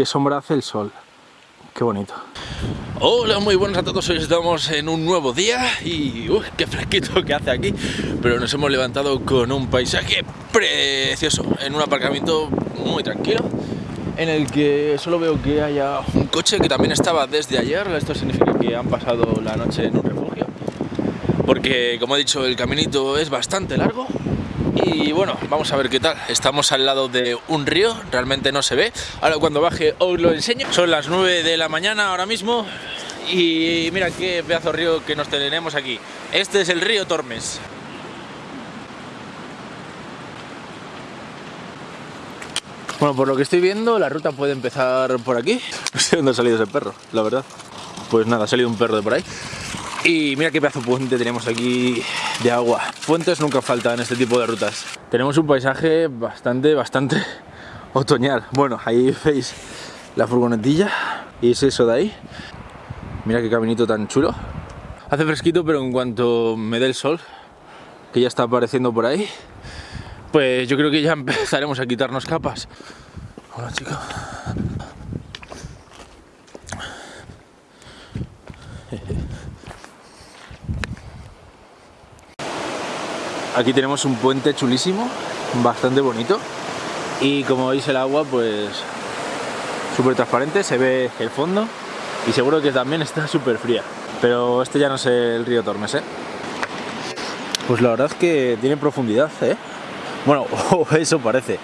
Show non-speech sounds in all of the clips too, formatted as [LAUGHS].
qué sombra hace el sol. Qué bonito. Hola, muy buenas a todos. Hoy estamos en un nuevo día y qué fresquito que hace aquí. Pero nos hemos levantado con un paisaje precioso, en un aparcamiento muy tranquilo, en el que solo veo que haya un coche que también estaba desde ayer. Esto significa que han pasado la noche en un refugio, porque como he dicho, el caminito es bastante largo y bueno, vamos a ver qué tal. Estamos al lado de un río, realmente no se ve. Ahora cuando baje os lo enseño. Son las 9 de la mañana ahora mismo y mira qué pedazo de río que nos tenemos aquí. Este es el río Tormes. Bueno, por lo que estoy viendo, la ruta puede empezar por aquí. No sé dónde ha salido ese perro, la verdad. Pues nada, ha salido un perro de por ahí. Y mira qué pedazo puente tenemos aquí de agua. Puentes nunca faltan en este tipo de rutas. Tenemos un paisaje bastante, bastante [LAUGHS] otoñal. Bueno, ahí veis la furgonetilla y es eso de ahí. Mira qué caminito tan chulo. Hace fresquito, pero en cuanto me dé el sol, que ya está apareciendo por ahí, pues yo creo que ya [LAUGHS] empezaremos a quitarnos capas. Hola, chicos. Aquí tenemos un puente chulísimo, bastante bonito y como veis el agua pues súper transparente, se ve el fondo y seguro que también está súper fría. Pero este ya no es el río Tormes, ¿eh? Pues la verdad es que tiene profundidad, ¿eh? Bueno, [LAUGHS] eso parece.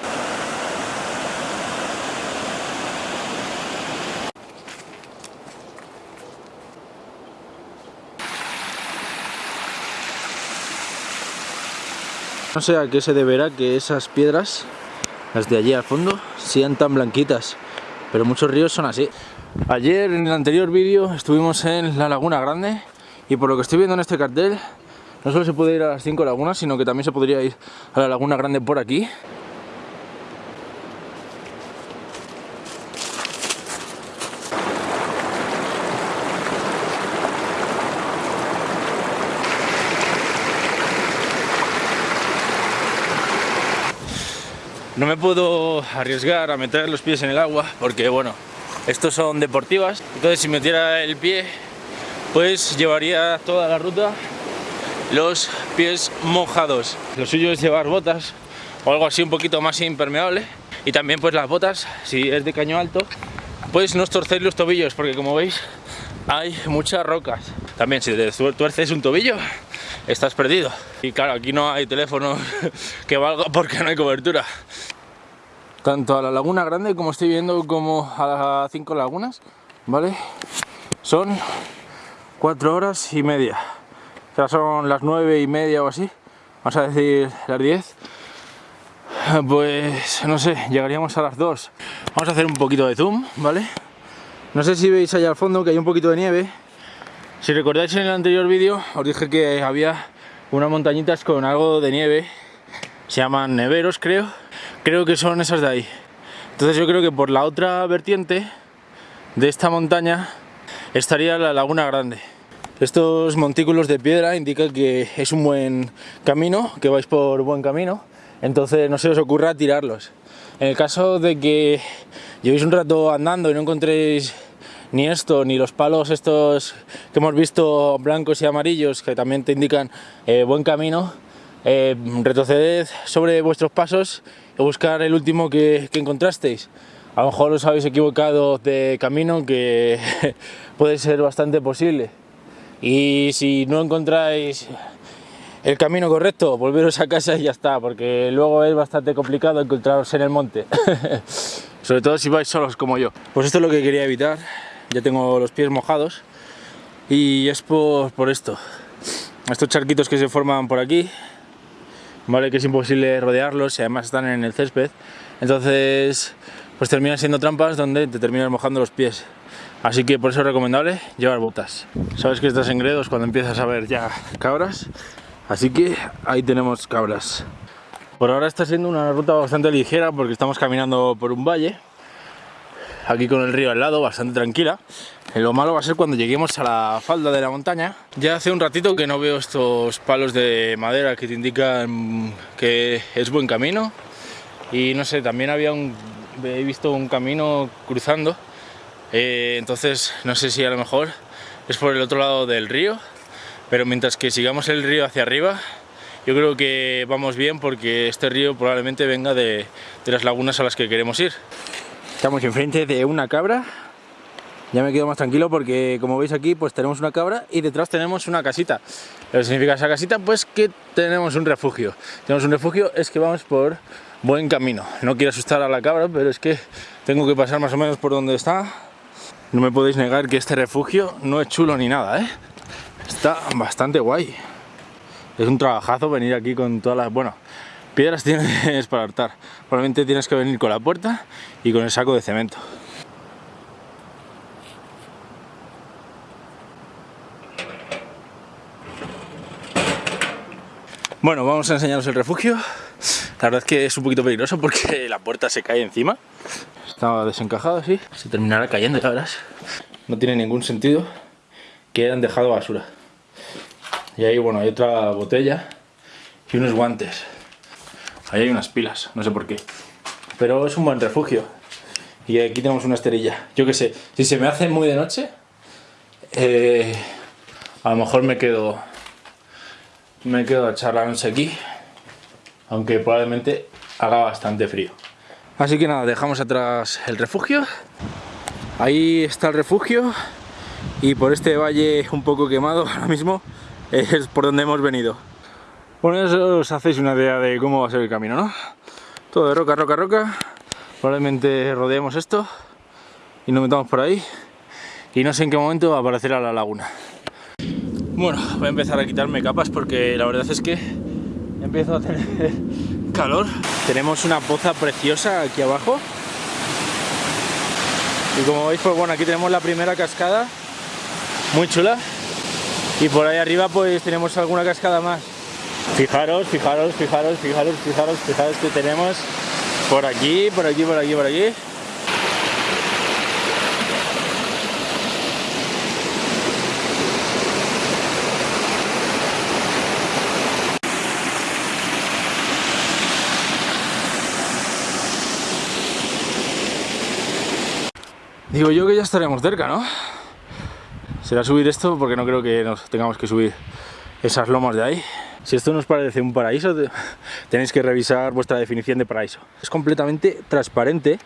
No sé a qué se deberá que esas piedras, las de allí al fondo, sean tan blanquitas, pero muchos ríos son así. Ayer en el anterior vídeo estuvimos en la Laguna Grande y por lo que estoy viendo en este cartel, no solo se puede ir a las cinco lagunas, sino que también se podría ir a la Laguna Grande por aquí. No me puedo arriesgar a meter los pies en el agua porque, bueno, estos son deportivas. Entonces, si metiera el pie, pues llevaría toda la ruta los pies mojados. Lo suyo es llevar botas o algo así un poquito más impermeable. Y también, pues las botas, si es de caño alto, pues no torcéis los tobillos porque, como veis, hay muchas rocas. También, si te tuerces un tobillo, estás perdido. Y claro, aquí no hay teléfono [LAUGHS] que valga porque no hay cobertura. Tanto a la laguna grande como estoy viendo como a las cinco lagunas, ¿vale? Son cuatro horas y media. Sea, son las nueve y media o así, vamos a decir las 10. [LAUGHS] Pues no sé, llegaríamos a las 2. Vamos a hacer un poquito de zoom, ¿vale? No sé si veis allá al fondo que hay un poquito de nieve, si recordáis en el anterior vídeo os dije que había unas montañitas con algo de nieve, se llaman neveros creo, creo que son esas de ahí. Entonces yo creo que por la otra vertiente de esta montaña estaría la Laguna Grande. Estos montículos de piedra indican que es un buen camino, que vais por buen camino, entonces no se os ocurra tirarlos. En el caso de que llevéis un rato andando y no encontréis ni esto, ni los palos estos que hemos visto blancos y amarillos que también te indican eh, buen camino, eh, retroceded sobre vuestros pasos y buscar el último que, que encontrasteis. A lo mejor os habéis equivocado de camino, que [LAUGHS] puede ser bastante posible. Y si no encontráis el camino correcto, volveros a casa y ya está, porque luego es bastante complicado encontraros en el monte. [LAUGHS] Sobre todo si vais solos como yo. Pues esto es lo que quería evitar. Ya tengo los pies mojados y es por, por esto. Estos charquitos que se forman por aquí vale que es imposible rodearlos y además están en el césped. Entonces pues terminan siendo trampas donde te terminas mojando los pies. Así que por eso es recomendable llevar botas. Sabes que estás en gredos cuando empiezas a ver ya cabras así que ahí tenemos cabras por ahora está siendo una ruta bastante ligera porque estamos caminando por un valle aquí con el río al lado, bastante tranquila. Lo malo va a ser cuando lleguemos a la falda de la montaña. Ya hace un ratito que no veo estos palos de madera que te indican que es buen camino. Y no sé, también había un he visto un camino cruzando, eh, entonces no sé si a lo mejor es por el otro lado del río, pero mientras que sigamos el río hacia arriba, yo creo que vamos bien porque este río probablemente venga de, las lagunas a las que queremos ir. Estamos enfrente de una cabra ya me quedo más tranquilo porque como veis aquí pues tenemos una cabra y detrás tenemos una casita ¿Qué significa esa casita? Pues que tenemos un refugio tenemos un refugio, es que vamos por buen camino no quiero asustar a la cabra pero es que tengo que pasar más o menos por donde está no me podéis negar que este refugio no es chulo ni nada ¿eh? Está bastante guay es un trabajazo venir aquí con todas las... bueno, piedras tienes [LAUGHS] para hartar probablemente tienes que venir con la puerta y con el saco de cemento Bueno, vamos a enseñaros el refugio. La verdad es que es un poquito peligroso porque [LAUGHS] la puerta se cae encima. Estaba desencajado así. Se terminará cayendo, ya verás. No tiene ningún sentido que hayan dejado basura. Y ahí, bueno, hay otra botella y unos guantes. Ahí hay unas pilas, no sé por qué. Pero es un buen refugio. Y aquí tenemos una esterilla. Yo qué sé, si se me hace muy de noche, eh, a lo mejor me quedo me quedo a charlar aquí, aunque probablemente haga bastante frío. Así que nada, dejamos atrás el refugio. Ahí está el refugio y por este valle un poco quemado [LAUGHS] ahora mismo es por donde hemos venido. Bueno, eso os hacéis una idea de cómo va a ser el camino, ¿no? Todo de roca, roca, roca. Probablemente rodeemos esto y nos metamos por ahí y no sé en qué momento aparecerá la laguna. Bueno, voy a empezar a quitarme capas porque la verdad es que empiezo a tener [LAUGHS] calor. Tenemos una poza preciosa aquí abajo. Y como veis, pues bueno, aquí tenemos la primera cascada, muy chula. Y por ahí arriba pues tenemos alguna cascada más. Fijaros, fijaros, fijaros, fijaros, fijaros, fijaros que tenemos por aquí, por aquí, por aquí, por aquí. Digo yo que ya estaremos cerca, ¿no? Será subir esto porque no creo que nos tengamos que subir esas lomas de ahí. Si esto nos parece un paraíso, [LAUGHS] tenéis que revisar vuestra definición de paraíso. Es completamente transparente,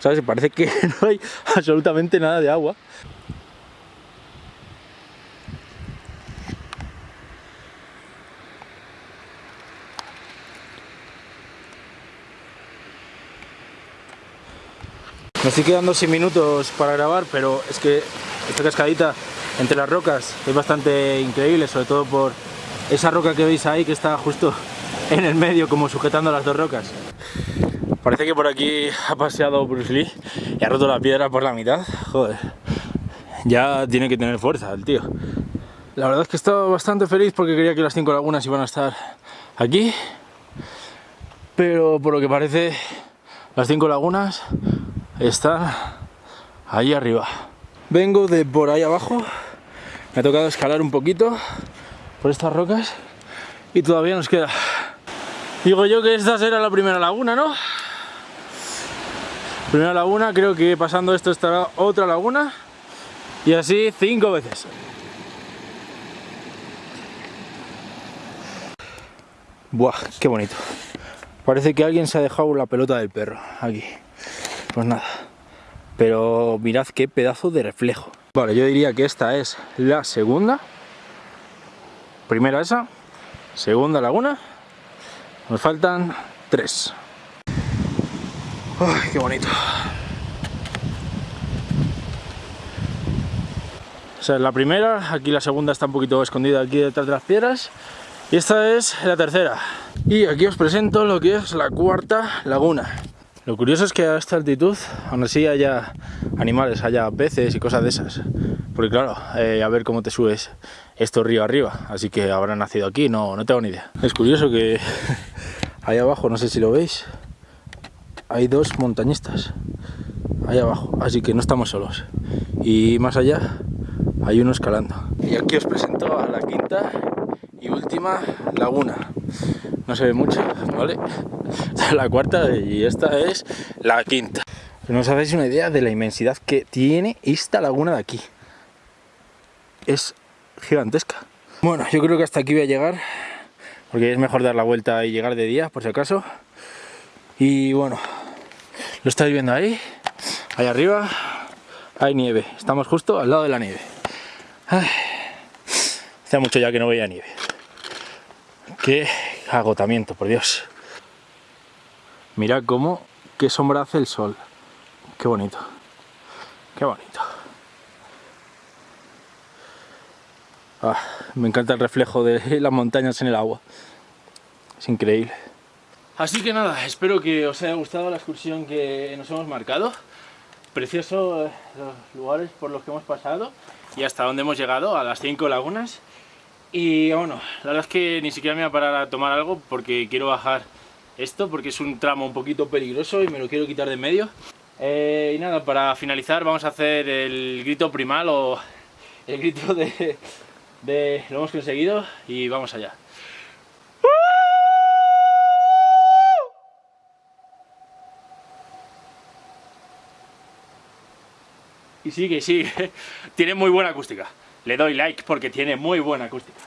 ¿sabes? Parece que [LAUGHS] no hay absolutamente nada de agua. Me estoy quedando sin minutos para grabar, pero es que esta cascadita entre las rocas es bastante increíble, sobre todo por esa roca que veis ahí que está justo [LAUGHS] en el medio como sujetando las dos rocas. Parece que por aquí ha paseado Bruce Lee y ha roto la piedra por la mitad. Joder, ya tiene que tener fuerza el tío. La verdad es que estaba bastante feliz porque quería que las cinco lagunas iban a estar aquí. Pero por lo que parece, las cinco lagunas está ahí arriba. Vengo de por ahí abajo, me ha tocado escalar un poquito por estas rocas y todavía nos queda. Digo yo que esta será la primera laguna, ¿no? Primera laguna, creo que pasando esto estará otra laguna y así cinco veces. Buah, qué bonito. Parece que alguien se ha dejado la pelota del perro aquí pues nada. Pero mirad qué pedazo de reflejo. Vale, yo diría que esta es la segunda. Primera esa, segunda laguna. Nos faltan tres. ¡Ay, qué bonito! Esa es la primera, aquí la segunda está un poquito escondida aquí detrás de las piedras. Y esta es la tercera. Y aquí os presento lo que es la cuarta laguna. Lo curioso es que a esta altitud, aún así haya animales, haya peces y cosas de esas. Porque claro, eh, a ver cómo te subes esto río arriba. Así que habrán nacido aquí, no, no tengo ni idea. Es curioso que [LAUGHS] ahí abajo, no sé si lo veis, hay dos montañistas. Ahí abajo, así que no estamos solos. Y más allá hay uno escalando. Y aquí os presento a la quinta y última laguna no se ve mucho, ¿vale? Esta es [LAUGHS] la cuarta y esta es la quinta. no os hacéis una idea de la inmensidad que tiene esta laguna de aquí. Es gigantesca. Bueno, yo creo que hasta aquí voy a llegar, porque es mejor dar la vuelta y llegar de día, por si acaso. Y bueno, lo estáis viendo ahí, ahí arriba, hay nieve. Estamos justo al lado de la nieve. Hace mucho ya que no veía nieve. Qué agotamiento, por Dios. Mirad cómo, qué sombra hace el sol. Qué bonito. Qué bonito. Ah, me encanta el reflejo de [LAUGHS] las montañas en el agua. Es increíble. Así que nada, espero que os haya gustado la excursión que nos hemos marcado. Precioso eh, los lugares por los que hemos pasado y hasta donde hemos llegado, a las 5 lagunas. Y bueno, la verdad es que ni siquiera me voy a parar a tomar algo porque quiero bajar esto, porque es un tramo un poquito peligroso y me lo quiero quitar de en medio. Eh, y nada, para finalizar vamos a hacer el grito primal o el grito de, de lo hemos conseguido y vamos allá. Y sigue, sigue. [LAUGHS] Tiene muy buena acústica. Le doy like porque tiene muy buena acústica.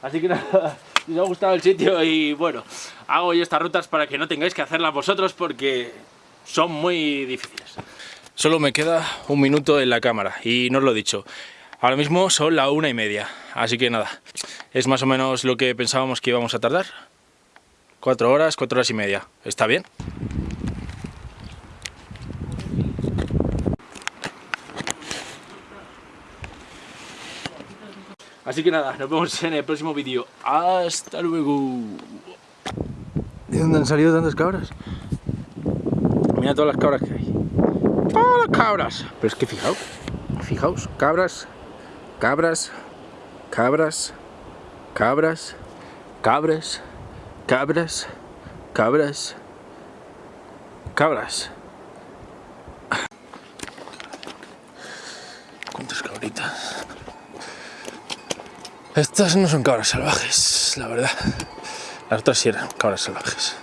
Así que [LAUGHS] nada, os ha gustado el sitio y bueno, hago yo estas rutas para que no tengáis que hacerlas vosotros porque son muy difíciles. Solo me queda un minuto en la cámara y no os lo he dicho. Ahora mismo son la una y media, así que nada, es más o menos lo que pensábamos que íbamos a tardar. Cuatro horas, cuatro horas y media. ¿Está bien? Así que nada, nos vemos en el próximo vídeo. Hasta luego. ¿De dónde han salido tantas cabras? Mira todas las cabras que hay. ¡Todas las cabras! Pero es que fijaos, fijaos, cabras, cabras, cabras, cabras, cabras, cabras, cabras, cabras. [LAUGHS] ¿Cuántas cabritas? Estas no son cabras salvajes, la verdad. Las otras sí eran cabras salvajes.